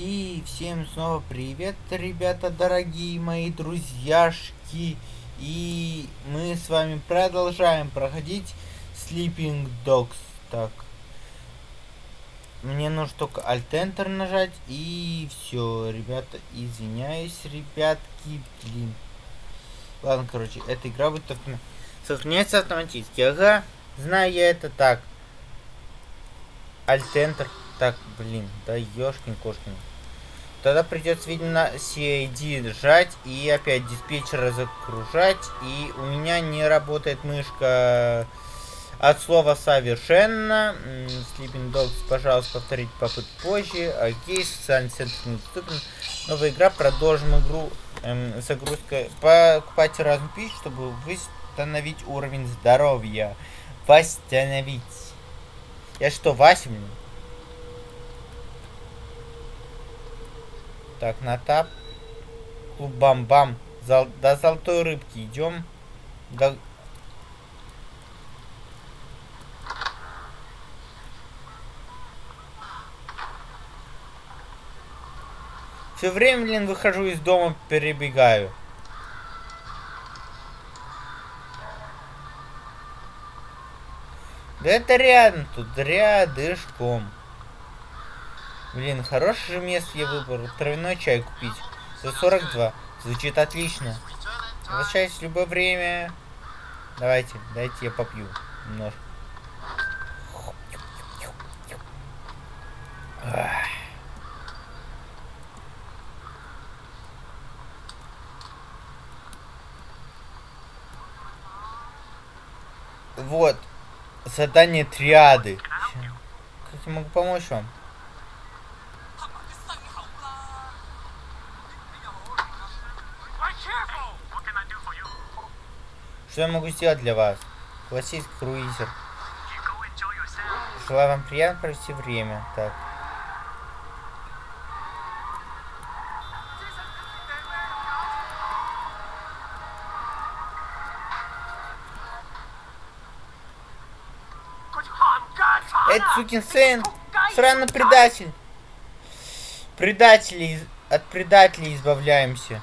И всем снова привет, ребята, дорогие мои друзьяшки. И мы с вами продолжаем проходить Sleeping Dogs. Так. Мне нужно только Alt-Enter нажать. И все, ребята, извиняюсь, ребятки, блин. Ладно, короче, эта игра будет автом... сохраняется автоматически. Ага, знаю я это так. Alt-Enter. Так, блин, да ёшкин-кошкин. Тогда придется, видимо, CID сжать и опять диспетчера закружать. И у меня не работает мышка от слова совершенно. Sleeping Dogs, пожалуйста, повторить попытку позже. Окей, социальный центр недоступен. Новая игра, продолжим игру эм, загрузка. Покупайте разную пищу, чтобы восстановить уровень здоровья. Восстановить. Я что, Вася, Так, на тап. Клуб бам-бам. Зал... До золотой рыбки идем. До... Все время, блин, выхожу из дома, перебегаю. Да это рядом тут, рядышком. Блин, хорошее же место я выбрал. Травяной чай купить. За 42. Звучит отлично. Возвращаюсь в любое время. Давайте, дайте я попью немножко. Вот. Задание триады. Как я могу помочь вам? Что я могу сделать для вас? Классический круизер. Желаю вам приятно провести время. Так. Это сукин сын! Сраный предатель! Предатели... От предателей избавляемся.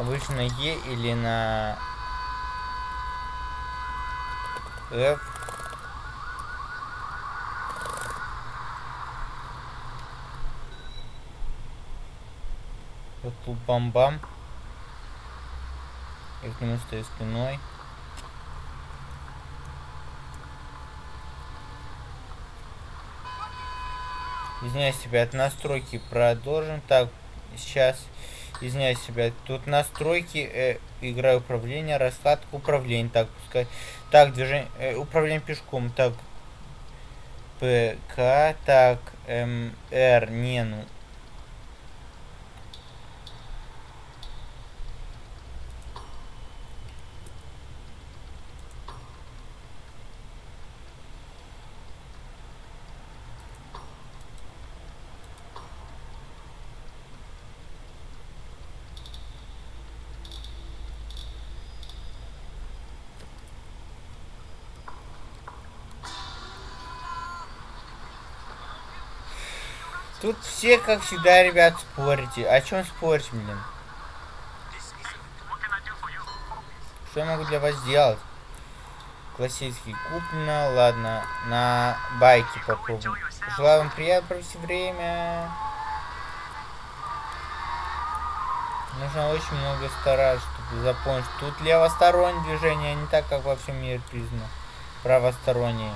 Обычно на Е или на F. Вот тут бам-бам. Я к нему стою спиной. Извиняюсь, тебя от настройки продолжим. Так, сейчас извиняюсь себя. Тут настройки, э, игра управления, раскладка управления. Так, пускай. Так, движение, э, управление пешком. Так, ПК, так, МР, не, ну. Тут все, как всегда, ребят, спорите. О чем спорить, блин? Что я могу для вас сделать? Классический куплено. Ладно, на байке попробуем. Желаю вам приятно провести время. Нужно очень много стараться, чтобы запомнить. Тут левостороннее движение, а не так, как во всем мире признано. Правостороннее.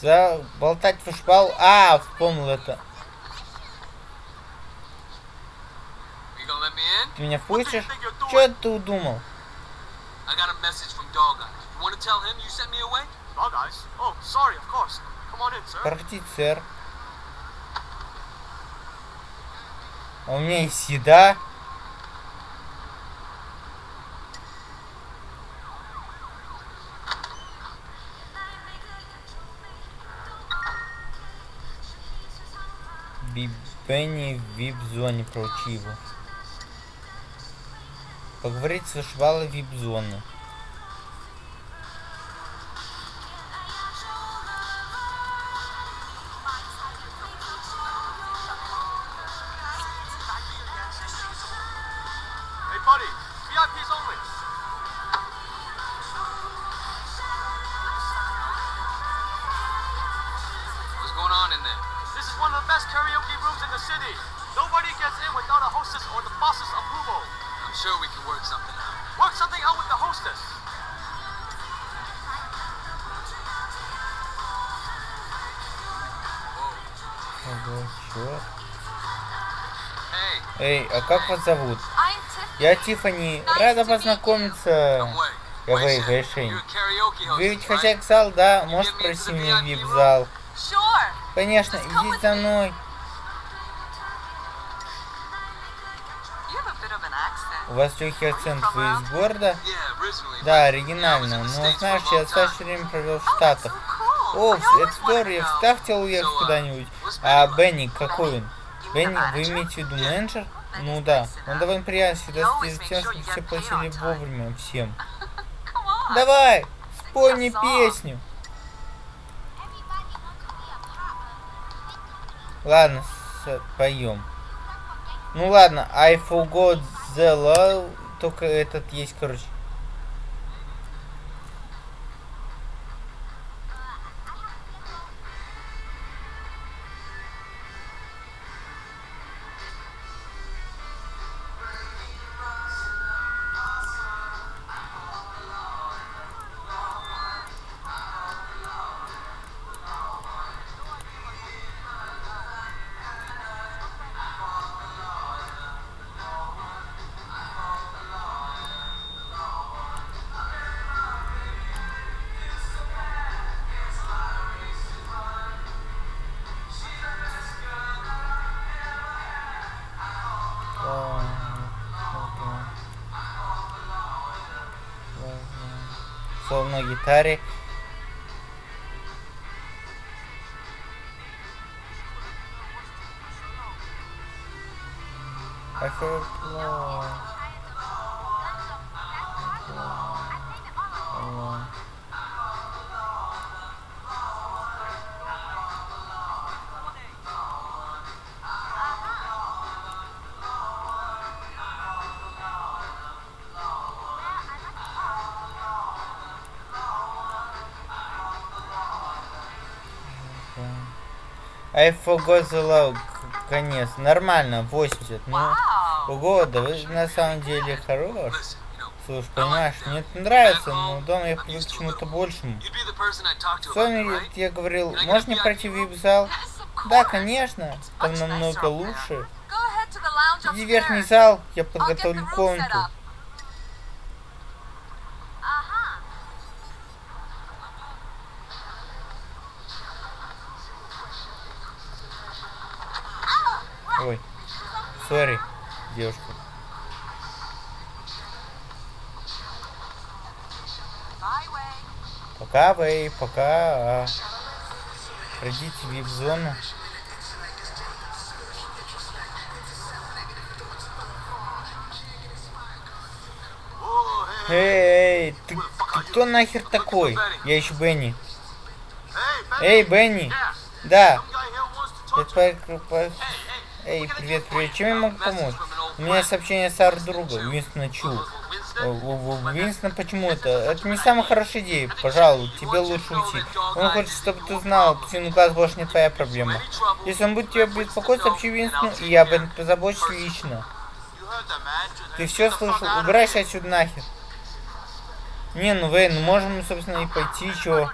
Заболтать фушбал. А, вспомнил это. Ты меня впустишь? Что ты удумал? I got a message from Dog Eye. Бенни в вип-зоне его. Поговорить со швалой вип-зоны. City. Nobody gets in without a hostess or the boss's approval. I'm sure we can work something out. Work something out with the hostess. Ого, чё? Hey, Эй, а как вас зовут? Я Тифани. Рада познакомиться. Я Вэй, host, Вы ведь хозяйка зал, да? Можешь пройти меня в вип-зал? Sure. Конечно, with за мной. У вас легкий акцент, вы из города? Да, оригинально. Но знаешь, я достаточно время провел в Oh, Штатах. О, это здорово, я всегда хотел уехать куда-нибудь. А? Бенни, какой он? Бенни, вы имеете в виду менеджер? Ну да, он довольно приятный, всегда следит за тем, чтобы все платили вовремя всем. Давай, спой мне песню. Ладно, поем. Ну ладно, I forgot the love. Только этот есть, короче. Соло на гитаре. Alone. I forgot the. К- Конец. Нормально, 80. Ну, ого, да вы на самом деле хорош. Слушай, понимаешь, мне это нравится, но дома я привык к чему-то большему. right? я говорил, можно мне пройти в вип-зал? Да, конечно, там намного лучше. Иди в верхний зал, я подготовлю комнату. Сори, девушка. Пока, Вэй, пока. а, в вип-зону. Эй, ты, ты кто нахер такой? Я ищу Бенни. Эй, Бенни. Да. Hey. Эй, привет, привет. Чем я могу помочь? У меня сообщение с арт-друга, Уинстона Чу. Винстон, почему это? Это не самая хорошая идея. Пожалуй, тебе лучше уйти. Он хочет, чтобы ты знал, птицу глаз больше не твоя проблема. Если он будет тебя беспокоить, сообщи Винстону, и я об этом позабочусь лично. Ты все слышал? Убирайся отсюда нахер. Не, ну Вейн, ну можем, собственно, и пойти, чего.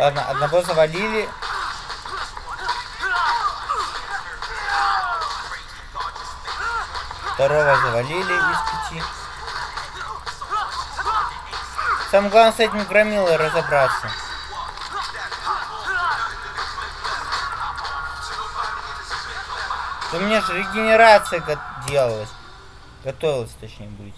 Ладно, одного завалили. Второго завалили из пяти. Самое главное с этим громилой разобраться. У меня же регенерация го- делалась. Готовилась, точнее, быть.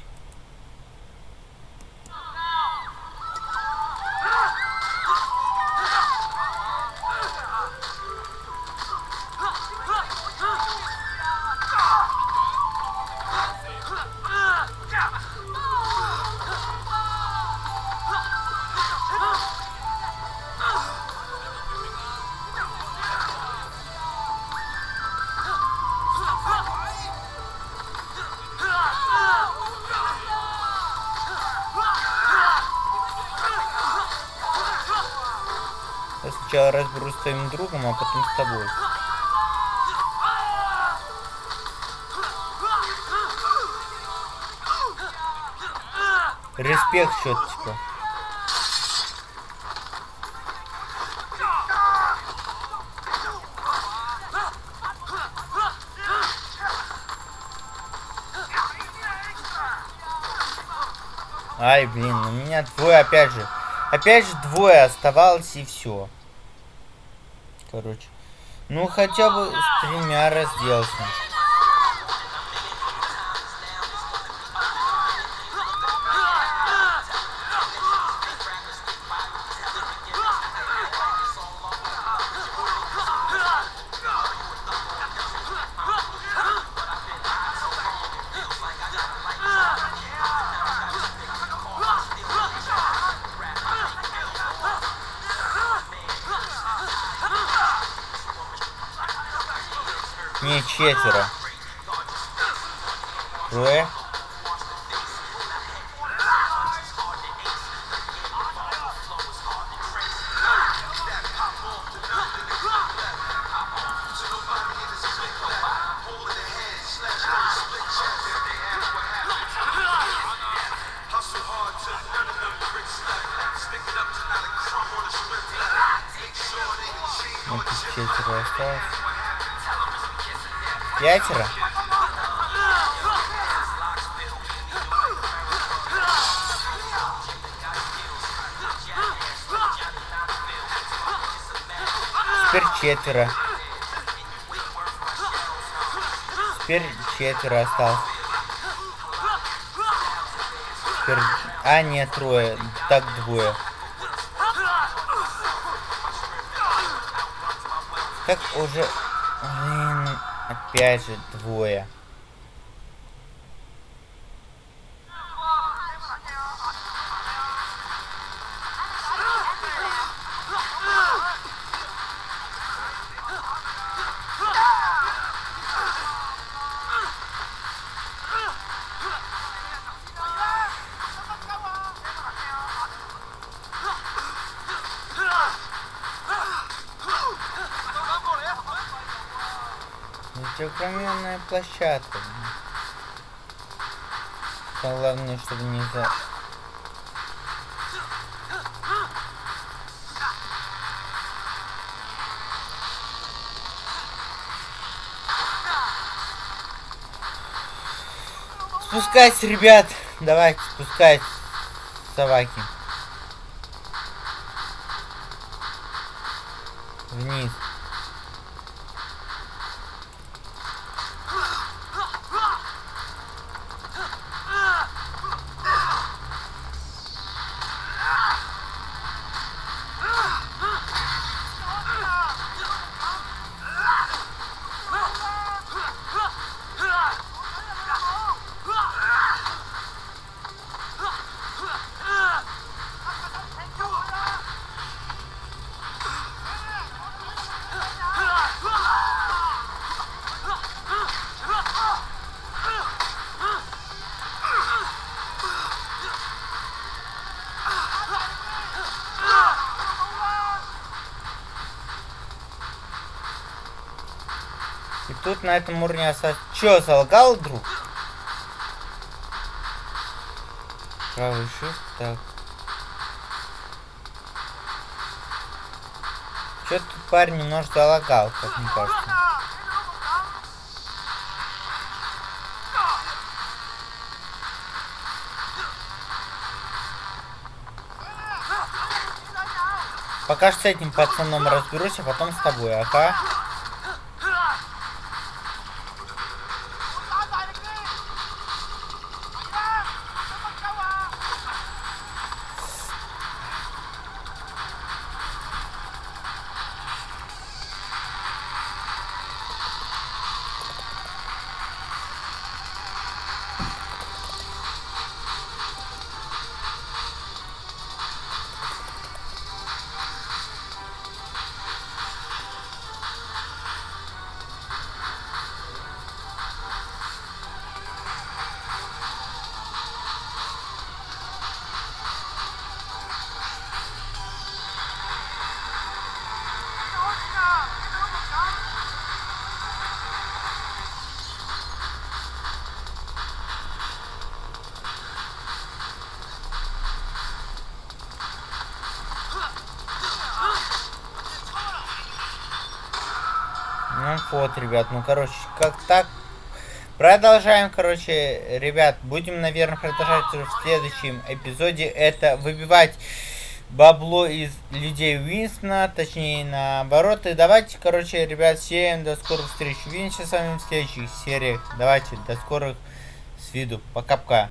Сначала разберусь с твоим другом, а потом с тобой. Респект типа. Ай, блин, у меня двое опять же. Опять же двое оставалось и все. Короче. Ну хотя бы с тремя разделался. Не, четверо. Трое. Вот тут четверо осталось. Пятеро? Теперь четверо. Теперь четверо осталось. Теперь... А, нет, трое. Так, двое. Как уже... Блин, опять же двое. Это огроменная площадка. Самое Главное, чтобы не за... Спускайся, ребят! Давайте, спускайтесь, собаки. Вниз. Тут на этом уровне осталось... Чё, солгал, друг? Правый shift, так. Что-то тут парень немножко залагал, как мне кажется. Пока что с этим пацаном разберусь, а потом с тобой, ага. Вот, ребят, ну короче, как так. Продолжаем, короче, ребят, будем, наверное, продолжать уже в следующем эпизоде. Это выбивать бабло из людей Уинстона, точнее наоборот. И давайте, короче, ребят, всем до скорых встреч. Увидимся с вами в следующих сериях. Давайте, до скорых с виду. Пока-пока.